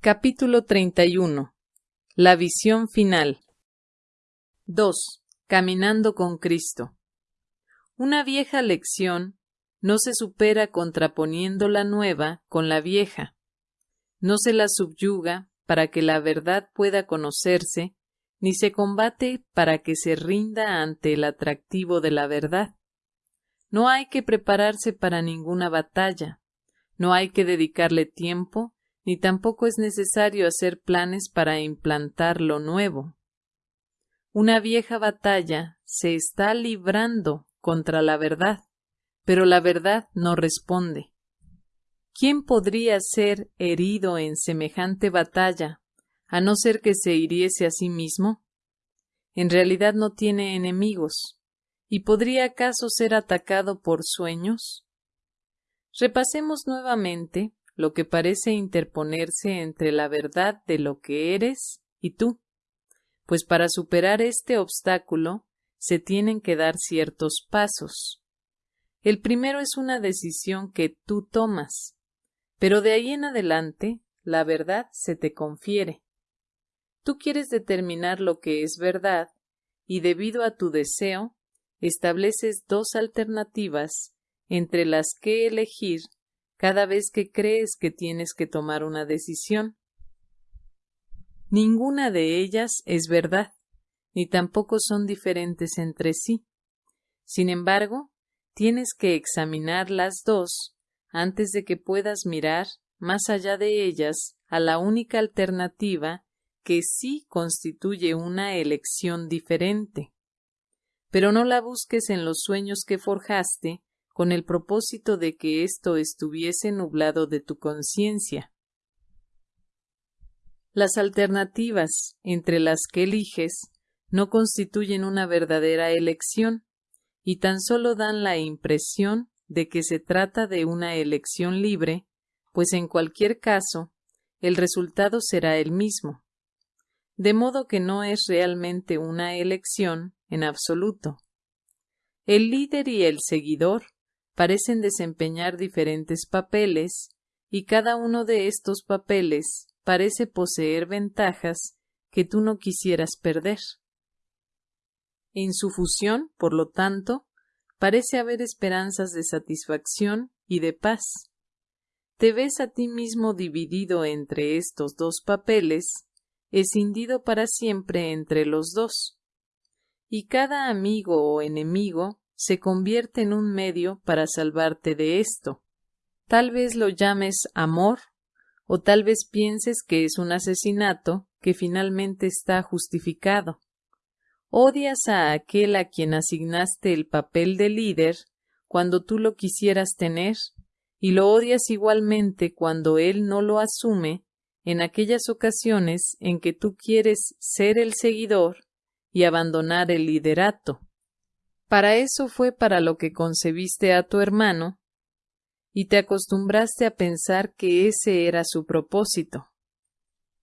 Capítulo 31. La visión final. 2. Caminando con Cristo. Una vieja lección no se supera contraponiendo la nueva con la vieja. No se la subyuga para que la verdad pueda conocerse, ni se combate para que se rinda ante el atractivo de la verdad. No hay que prepararse para ninguna batalla, no hay que dedicarle tiempo, ni tampoco es necesario hacer planes para implantar lo nuevo. Una vieja batalla se está librando contra la verdad, pero la verdad no responde. ¿Quién podría ser herido en semejante batalla, a no ser que se hiriese a sí mismo? En realidad no tiene enemigos, ¿y podría acaso ser atacado por sueños? Repasemos nuevamente lo que parece interponerse entre la verdad de lo que eres y tú, pues para superar este obstáculo se tienen que dar ciertos pasos. El primero es una decisión que tú tomas, pero de ahí en adelante la verdad se te confiere. Tú quieres determinar lo que es verdad y debido a tu deseo estableces dos alternativas entre las que elegir cada vez que crees que tienes que tomar una decisión. Ninguna de ellas es verdad, ni tampoco son diferentes entre sí. Sin embargo, tienes que examinar las dos antes de que puedas mirar más allá de ellas a la única alternativa que sí constituye una elección diferente. Pero no la busques en los sueños que forjaste con el propósito de que esto estuviese nublado de tu conciencia. Las alternativas entre las que eliges no constituyen una verdadera elección y tan solo dan la impresión de que se trata de una elección libre, pues en cualquier caso el resultado será el mismo. De modo que no es realmente una elección en absoluto. El líder y el seguidor parecen desempeñar diferentes papeles y cada uno de estos papeles parece poseer ventajas que tú no quisieras perder. En su fusión, por lo tanto, parece haber esperanzas de satisfacción y de paz. Te ves a ti mismo dividido entre estos dos papeles, escindido para siempre entre los dos. Y cada amigo o enemigo se convierte en un medio para salvarte de esto. Tal vez lo llames amor, o tal vez pienses que es un asesinato que finalmente está justificado. Odias a aquel a quien asignaste el papel de líder cuando tú lo quisieras tener, y lo odias igualmente cuando él no lo asume en aquellas ocasiones en que tú quieres ser el seguidor y abandonar el liderato. Para eso fue para lo que concebiste a tu hermano, y te acostumbraste a pensar que ese era su propósito.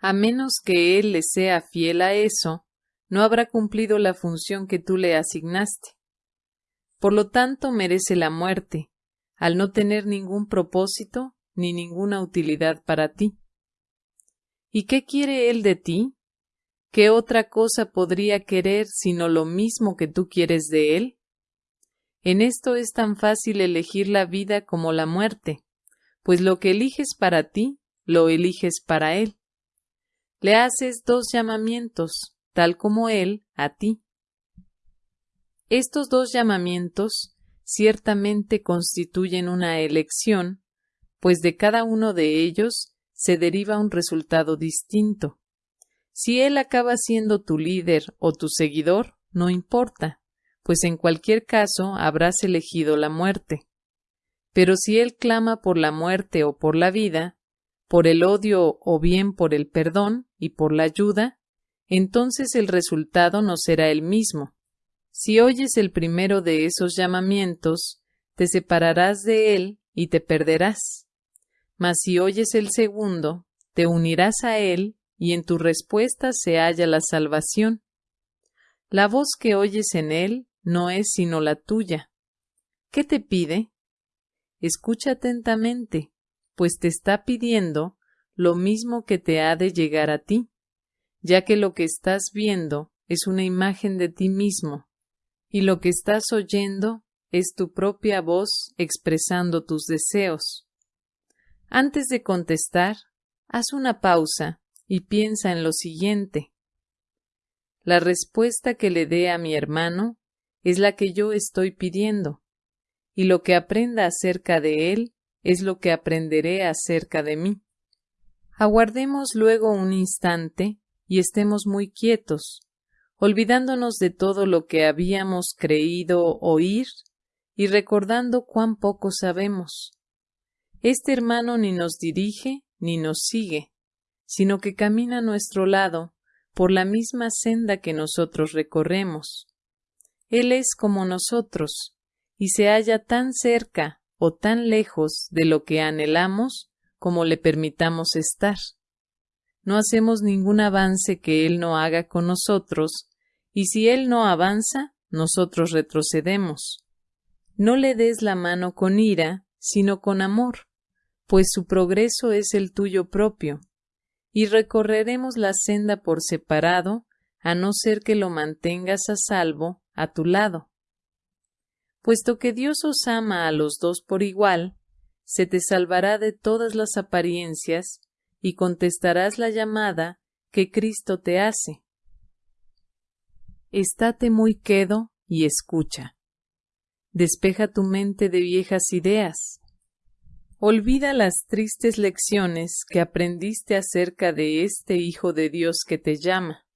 A menos que él le sea fiel a eso, no habrá cumplido la función que tú le asignaste. Por lo tanto, merece la muerte, al no tener ningún propósito ni ninguna utilidad para ti. ¿Y qué quiere él de ti? ¿Qué otra cosa podría querer sino lo mismo que tú quieres de él? En esto es tan fácil elegir la vida como la muerte, pues lo que eliges para ti, lo eliges para él. Le haces dos llamamientos, tal como él a ti. Estos dos llamamientos ciertamente constituyen una elección, pues de cada uno de ellos se deriva un resultado distinto. Si él acaba siendo tu líder o tu seguidor, no importa, pues en cualquier caso habrás elegido la muerte. Pero si él clama por la muerte o por la vida, por el odio o bien por el perdón y por la ayuda, entonces el resultado no será el mismo. Si oyes el primero de esos llamamientos, te separarás de él y te perderás. Mas si oyes el segundo, te unirás a él y en tu respuesta se halla la salvación. La voz que oyes en él no es sino la tuya. ¿Qué te pide? Escucha atentamente, pues te está pidiendo lo mismo que te ha de llegar a ti, ya que lo que estás viendo es una imagen de ti mismo, y lo que estás oyendo es tu propia voz expresando tus deseos. Antes de contestar, haz una pausa y piensa en lo siguiente. La respuesta que le dé a mi hermano es la que yo estoy pidiendo, y lo que aprenda acerca de él es lo que aprenderé acerca de mí. Aguardemos luego un instante y estemos muy quietos, olvidándonos de todo lo que habíamos creído oír y recordando cuán poco sabemos. Este hermano ni nos dirige ni nos sigue, sino que camina a nuestro lado por la misma senda que nosotros recorremos. Él es como nosotros, y se halla tan cerca o tan lejos de lo que anhelamos como le permitamos estar. No hacemos ningún avance que Él no haga con nosotros, y si Él no avanza, nosotros retrocedemos. No le des la mano con ira, sino con amor, pues su progreso es el tuyo propio, y recorreremos la senda por separado, a no ser que lo mantengas a salvo a tu lado. Puesto que Dios os ama a los dos por igual, se te salvará de todas las apariencias y contestarás la llamada que Cristo te hace. Estate muy quedo y escucha. Despeja tu mente de viejas ideas. Olvida las tristes lecciones que aprendiste acerca de este Hijo de Dios que te llama.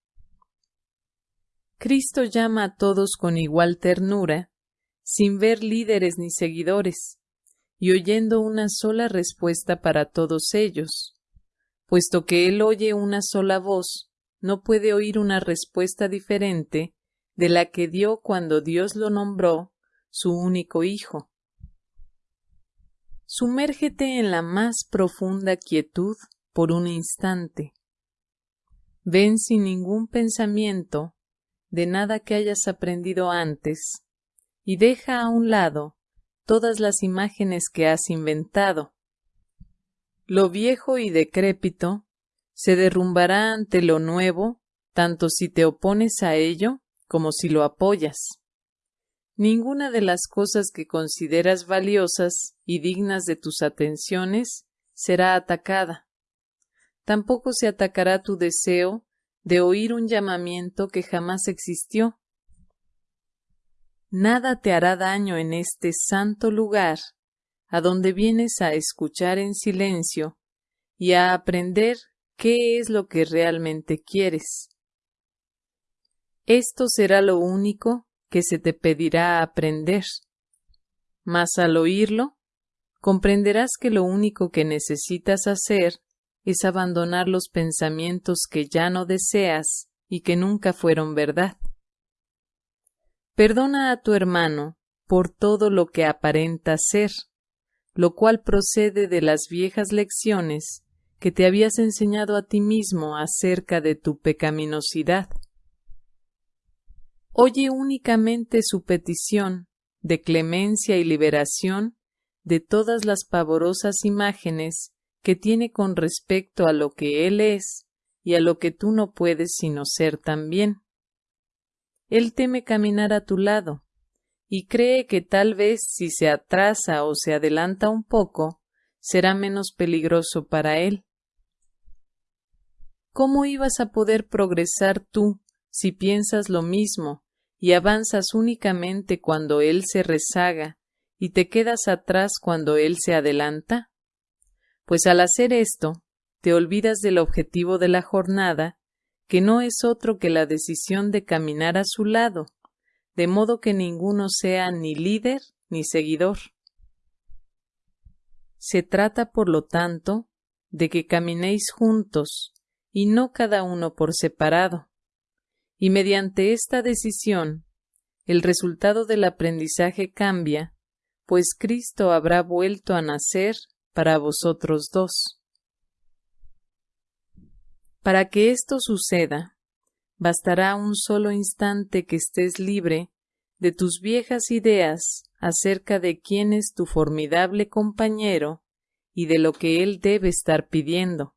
Cristo llama a todos con igual ternura, sin ver líderes ni seguidores, y oyendo una sola respuesta para todos ellos. Puesto que Él oye una sola voz, no puede oír una respuesta diferente de la que dio cuando Dios lo nombró su único Hijo. Sumérgete en la más profunda quietud por un instante. Ven sin ningún pensamiento de nada que hayas aprendido antes y deja a un lado todas las imágenes que has inventado. Lo viejo y decrépito se derrumbará ante lo nuevo, tanto si te opones a ello como si lo apoyas. Ninguna de las cosas que consideras valiosas y dignas de tus atenciones será atacada. Tampoco se atacará tu deseo de oír un llamamiento que jamás existió. Nada te hará daño en este santo lugar, a donde vienes a escuchar en silencio y a aprender qué es lo que realmente quieres. Esto será lo único que se te pedirá aprender. Mas al oírlo, comprenderás que lo único que necesitas hacer es abandonar los pensamientos que ya no deseas y que nunca fueron verdad. Perdona a tu hermano por todo lo que aparenta ser, lo cual procede de las viejas lecciones que te habías enseñado a ti mismo acerca de tu pecaminosidad. Oye únicamente su petición de clemencia y liberación de todas las pavorosas imágenes que tiene con respecto a lo que Él es y a lo que tú no puedes sino ser también. Él teme caminar a tu lado, y cree que tal vez si se atrasa o se adelanta un poco, será menos peligroso para Él. ¿Cómo ibas a poder progresar tú si piensas lo mismo y avanzas únicamente cuando Él se rezaga y te quedas atrás cuando Él se adelanta? Pues al hacer esto, te olvidas del objetivo de la jornada, que no es otro que la decisión de caminar a su lado, de modo que ninguno sea ni líder ni seguidor. Se trata, por lo tanto, de que caminéis juntos y no cada uno por separado. Y mediante esta decisión, el resultado del aprendizaje cambia, pues Cristo habrá vuelto a nacer para vosotros dos. Para que esto suceda, bastará un solo instante que estés libre de tus viejas ideas acerca de quién es tu formidable compañero y de lo que él debe estar pidiendo.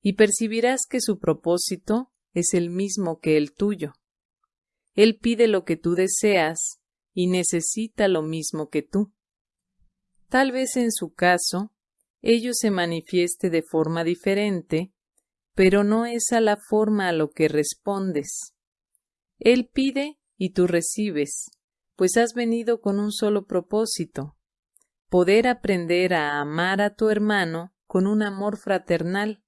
y percibirás que su propósito es el mismo que el tuyo. Él pide lo que tú deseas y necesita lo mismo que tú. Tal vez en su caso, ello se manifieste de forma diferente, pero no es a la forma a lo que respondes. Él pide y tú recibes, pues has venido con un solo propósito, poder aprender a amar a tu hermano con un amor fraternal.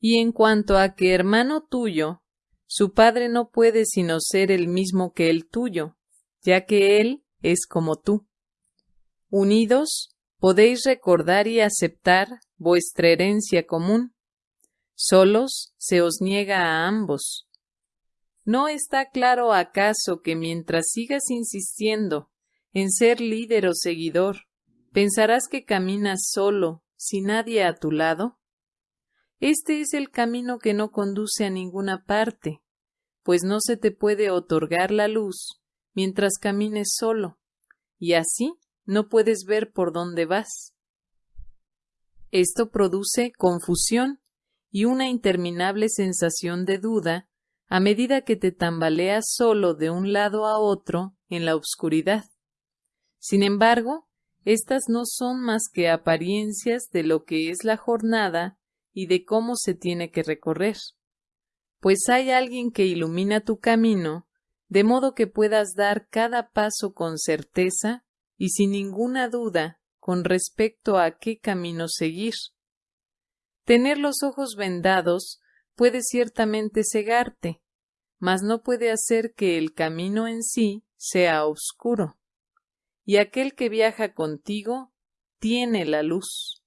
Y en cuanto a que hermano tuyo, su padre no puede sino ser el mismo que el tuyo, ya que él es como tú. Unidos, podéis recordar y aceptar vuestra herencia común. Solos se os niega a ambos. ¿No está claro acaso que mientras sigas insistiendo en ser líder o seguidor, pensarás que caminas solo, sin nadie a tu lado? Este es el camino que no conduce a ninguna parte, pues no se te puede otorgar la luz mientras camines solo, y así no puedes ver por dónde vas. Esto produce confusión y una interminable sensación de duda a medida que te tambaleas solo de un lado a otro en la oscuridad. Sin embargo, estas no son más que apariencias de lo que es la jornada y de cómo se tiene que recorrer. Pues hay alguien que ilumina tu camino, de modo que puedas dar cada paso con certeza y sin ninguna duda con respecto a qué camino seguir. Tener los ojos vendados puede ciertamente cegarte, mas no puede hacer que el camino en sí sea oscuro. Y aquel que viaja contigo tiene la luz.